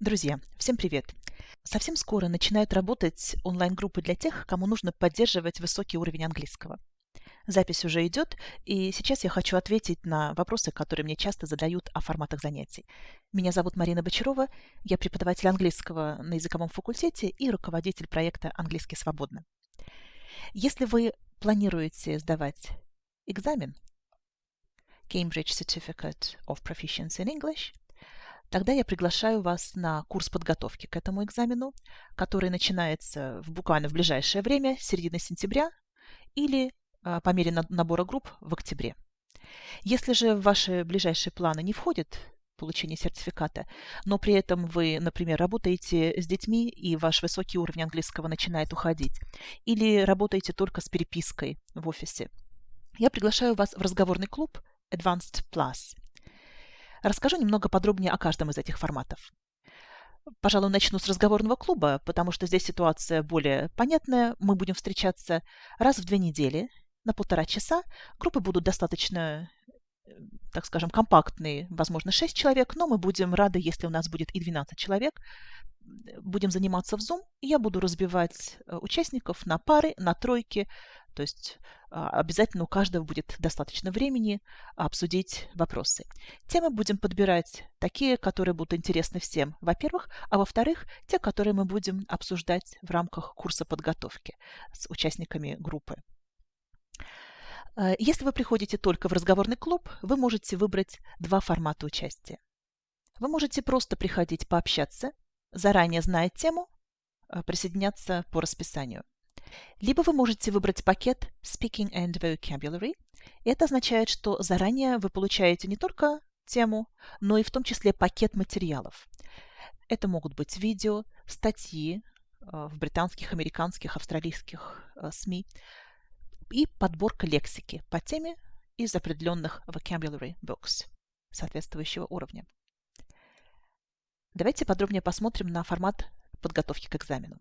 Друзья, всем привет! Совсем скоро начинают работать онлайн-группы для тех, кому нужно поддерживать высокий уровень английского. Запись уже идет, и сейчас я хочу ответить на вопросы, которые мне часто задают о форматах занятий. Меня зовут Марина Бочарова, я преподаватель английского на языковом факультете и руководитель проекта «Английский свободно». Если вы планируете сдавать экзамен Cambridge Certificate of Proficiency in English, тогда я приглашаю вас на курс подготовки к этому экзамену, который начинается в, буквально в ближайшее время, середины сентября, или а, по мере набора групп в октябре. Если же в ваши ближайшие планы не входит получение сертификата, но при этом вы, например, работаете с детьми, и ваш высокий уровень английского начинает уходить, или работаете только с перепиской в офисе, я приглашаю вас в разговорный клуб Advanced Plus. Расскажу немного подробнее о каждом из этих форматов. Пожалуй, начну с разговорного клуба, потому что здесь ситуация более понятная. Мы будем встречаться раз в две недели на полтора часа. Группы будут достаточно, э, так скажем, компактные, возможно, 6 человек, но мы будем рады, если у нас будет и 12 человек. Будем заниматься в Zoom, и я буду разбивать э, участников на пары, на тройки, то есть а, обязательно у каждого будет достаточно времени обсудить вопросы. Темы будем подбирать такие, которые будут интересны всем, во-первых, а во-вторых, те, которые мы будем обсуждать в рамках курса подготовки с участниками группы. А, если вы приходите только в разговорный клуб, вы можете выбрать два формата участия. Вы можете просто приходить пообщаться, заранее зная тему, а, присоединяться по расписанию. Либо вы можете выбрать пакет Speaking and Vocabulary. Это означает, что заранее вы получаете не только тему, но и в том числе пакет материалов. Это могут быть видео, статьи э, в британских, американских, австралийских э, СМИ и подборка лексики по теме из определенных vocabulary books соответствующего уровня. Давайте подробнее посмотрим на формат подготовки к экзамену.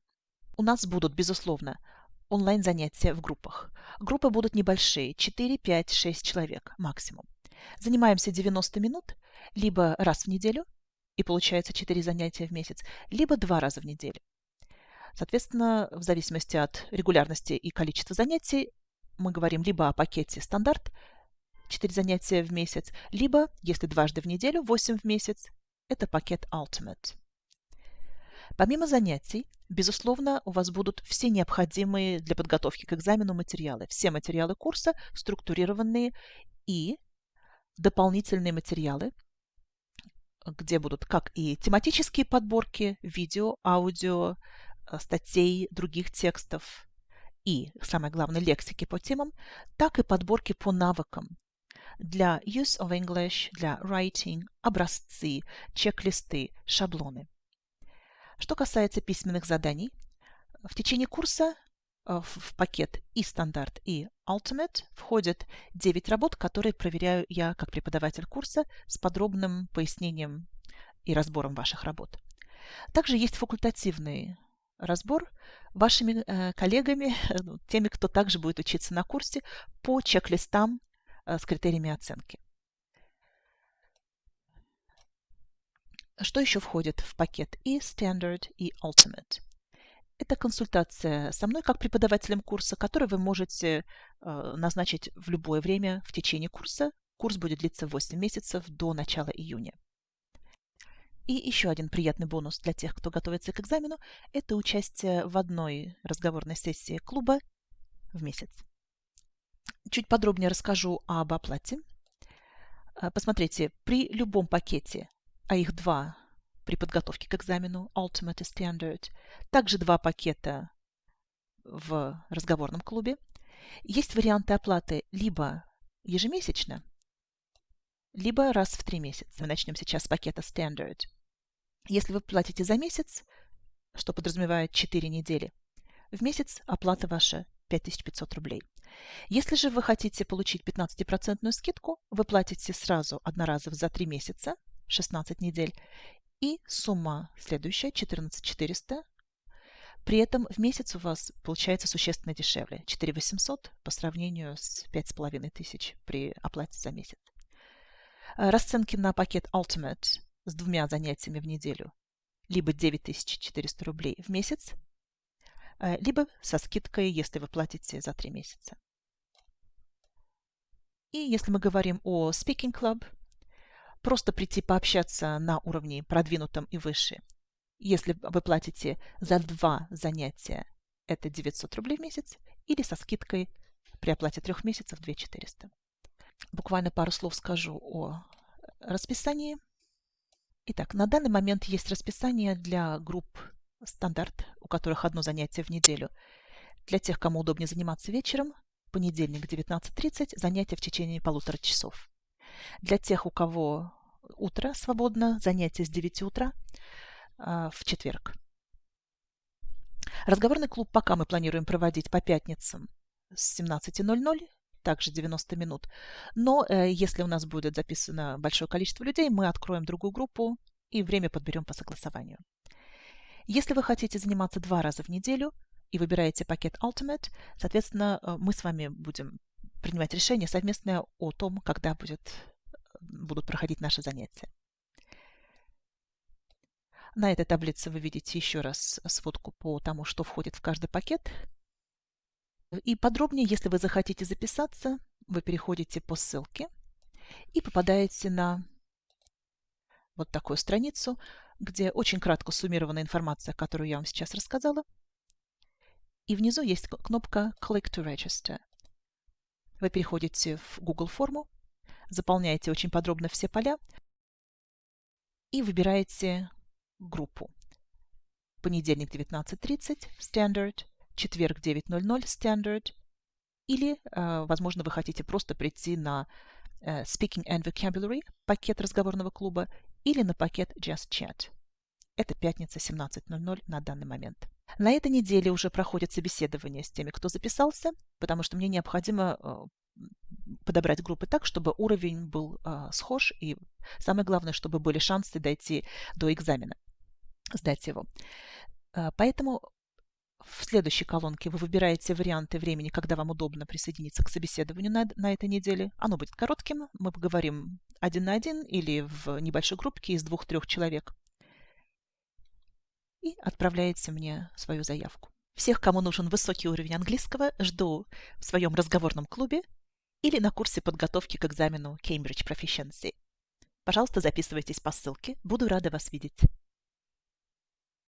У нас будут, безусловно, онлайн-занятия в группах. Группы будут небольшие, 4, 5, 6 человек максимум. Занимаемся 90 минут, либо раз в неделю, и получается 4 занятия в месяц, либо два раза в неделю. Соответственно, в зависимости от регулярности и количества занятий, мы говорим либо о пакете стандарт, 4 занятия в месяц, либо, если дважды в неделю, 8 в месяц, это пакет Ultimate. Помимо занятий, безусловно, у вас будут все необходимые для подготовки к экзамену материалы. Все материалы курса структурированные и дополнительные материалы, где будут как и тематические подборки, видео, аудио, э, статей, других текстов и, самое главное, лексики по темам, так и подборки по навыкам для use of English, для writing, образцы, чек-листы, шаблоны. Что касается письменных заданий, в течение курса э, в пакет и стандарт, и Ultimate входят 9 работ, которые проверяю я как преподаватель курса с подробным пояснением и разбором ваших работ. Также есть факультативный разбор вашими э, коллегами, ну, теми, кто также будет учиться на курсе, по чек-листам э, с критериями оценки. Что еще входит в пакет и Standard, и Ultimate? Это консультация со мной как преподавателем курса, который вы можете э, назначить в любое время в течение курса. Курс будет длиться 8 месяцев до начала июня. И еще один приятный бонус для тех, кто готовится к экзамену, это участие в одной разговорной сессии клуба в месяц. Чуть подробнее расскажу об оплате. Э, посмотрите, при любом пакете а их два при подготовке к экзамену Ultimate Standard. Также два пакета в разговорном клубе. Есть варианты оплаты либо ежемесячно, либо раз в три месяца. Мы начнем сейчас с пакета Standard. Если вы платите за месяц, что подразумевает 4 недели, в месяц оплата ваша 5500 рублей. Если же вы хотите получить 15% скидку, вы платите сразу одноразово за 3 месяца 16 недель. И сумма следующая, 14 400. При этом в месяц у вас получается существенно дешевле, 4 800 по сравнению с 5500 при оплате за месяц. Расценки на пакет Ultimate с двумя занятиями в неделю либо 9400 рублей в месяц, э, либо со скидкой, если вы платите за 3 месяца. И если мы говорим о Speaking Club, просто прийти пообщаться на уровне продвинутом и выше. Если вы платите за два занятия, это 900 рублей в месяц, или со скидкой при оплате трех месяцев 2400. Буквально пару слов скажу о расписании. Итак, на данный момент есть расписание для групп стандарт, у которых одно занятие в неделю. Для тех, кому удобнее заниматься вечером, понедельник 19.30, занятия в течение полутора часов. Для тех, у кого утро свободно, занятия с 9 утра э, в четверг. Разговорный клуб пока мы планируем проводить по пятницам с 17.00, также 90 минут. Но э, если у нас будет записано большое количество людей, мы откроем другую группу и время подберем по согласованию. Если вы хотите заниматься два раза в неделю и выбираете пакет Ultimate, соответственно, э, мы с вами будем принимать решение совместное о том, когда будет, будут проходить наши занятия. На этой таблице вы видите еще раз сводку по тому, что входит в каждый пакет. И подробнее, если вы захотите записаться, вы переходите по ссылке и попадаете на вот такую страницу, где очень кратко суммирована информация, которую я вам сейчас рассказала. И внизу есть кнопка Click to Register. Вы переходите в Google форму, заполняете очень подробно все поля и выбираете группу. Понедельник 19.30 Standard, четверг 9.00 Standard, или, э, возможно, вы хотите просто прийти на э, Speaking and Vocabulary, пакет разговорного клуба, или на пакет Just Chat. Это пятница 17.00 на данный момент. На этой неделе уже проходит собеседование с теми, кто записался, потому что мне необходимо э, подобрать группы так, чтобы уровень был схож, и самое главное, чтобы были шансы дойти до экзамена, сдать его. Поэтому в следующей колонке вы выбираете варианты времени, когда вам удобно присоединиться к собеседованию на, на этой неделе. Оно будет коротким. Мы поговорим один на один или в небольшой группке из двух-трех человек. И отправляете мне свою заявку. Всех, кому нужен высокий уровень английского, жду в своем разговорном клубе или на курсе подготовки к экзамену Cambridge Proficiency. Пожалуйста, записывайтесь по ссылке. Буду рада вас видеть.